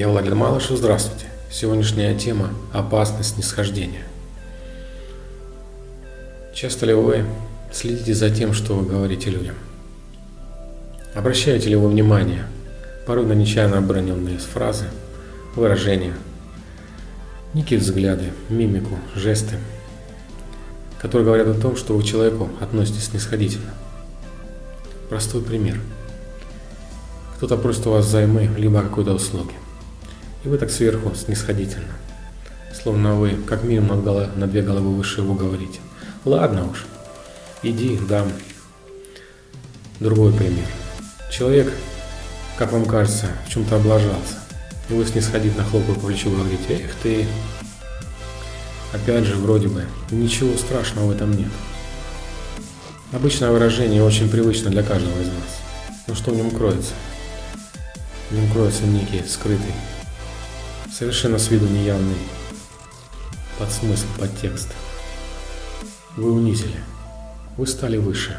Я Владимир Малышев, здравствуйте. Сегодняшняя тема – опасность нисхождения. Часто ли вы следите за тем, что вы говорите людям? Обращаете ли вы внимание порой на нечаянно оброненные фразы, выражения, некие взгляды, мимику, жесты, которые говорят о том, что вы к человеку относитесь снисходительно? Простой пример. Кто-то просит у вас займы, либо какой-то услуги – и вы так сверху снисходительно, словно вы как минимум на, на две головы выше его говорите. Ладно уж, иди, дам. Другой пример. Человек, как вам кажется, в чем-то облажался. И вы снисходительно хлопая по плечу говорите, эх ты. Опять же, вроде бы, ничего страшного в этом нет. Обычное выражение очень привычно для каждого из нас. Но что в нем кроется? В нем кроется некий скрытый совершенно с виду неявный подсмысл, подтекст. Вы унизили, вы стали выше.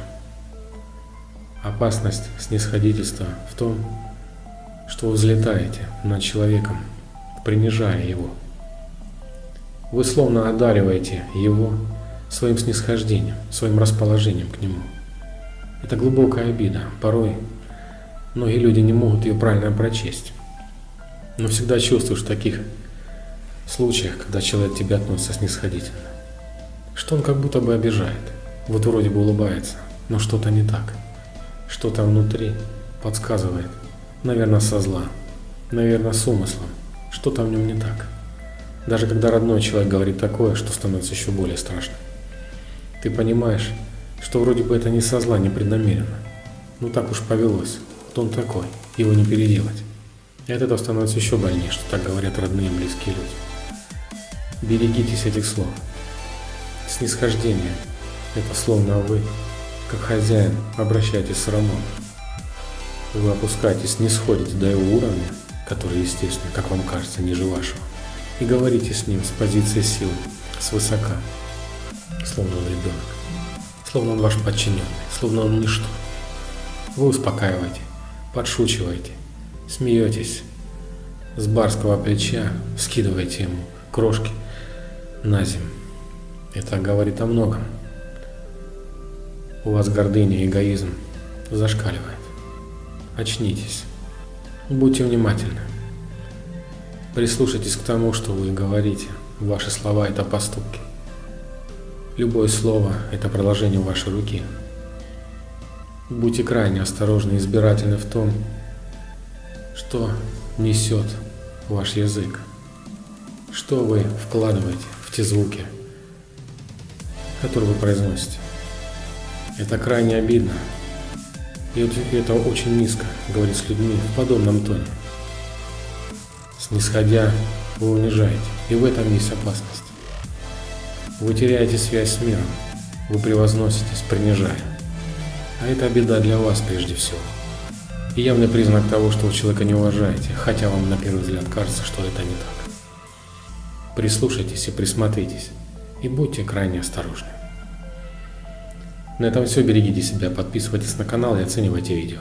Опасность снисходительства в том, что вы взлетаете над человеком, принижая его. Вы словно одариваете его своим снисхождением, своим расположением к нему. Это глубокая обида. Порой многие люди не могут ее правильно прочесть. Но всегда чувствуешь в таких случаях, когда человек к тебе относится снисходительно, что он как будто бы обижает. Вот вроде бы улыбается, но что-то не так. Что-то внутри подсказывает. Наверное, со зла. Наверное, с умыслом. Что-то в нем не так. Даже когда родной человек говорит такое, что становится еще более страшно. Ты понимаешь, что вроде бы это не со зла, не преднамеренно. Ну так уж повелось. Вот он такой, его не переделать. И от этого становится еще больнее, что так говорят родные и близкие люди. Берегитесь этих слов. Снисхождение – это словно вы, как хозяин, обращаетесь с рабом. Вы опускаетесь, не сходите до его уровня, который, естественно, как вам кажется, ниже вашего, и говорите с ним с позиции силы, с высока, словно он ребенок, словно он ваш подчиненный, словно он ничто. Вы успокаиваете, подшучиваете, Смеетесь. С барского плеча скидываете ему крошки на землю. Это говорит о многом. У вас гордыня и эгоизм зашкаливает. Очнитесь. Будьте внимательны. Прислушайтесь к тому, что вы говорите. Ваши слова – это поступки. Любое слово – это продолжение вашей руки. Будьте крайне осторожны и избирательны в том, что несет ваш язык? Что вы вкладываете в те звуки, которые вы произносите? Это крайне обидно. И это очень низко говорить с людьми в подобном тоне. Снисходя, вы унижаете. И в этом есть опасность. Вы теряете связь с миром. Вы превозноситесь, принижая. А это беда для вас прежде всего явный признак того, что вы человека не уважаете, хотя вам на первый взгляд кажется, что это не так. Прислушайтесь и присмотритесь, и будьте крайне осторожны. На этом все, берегите себя, подписывайтесь на канал и оценивайте видео.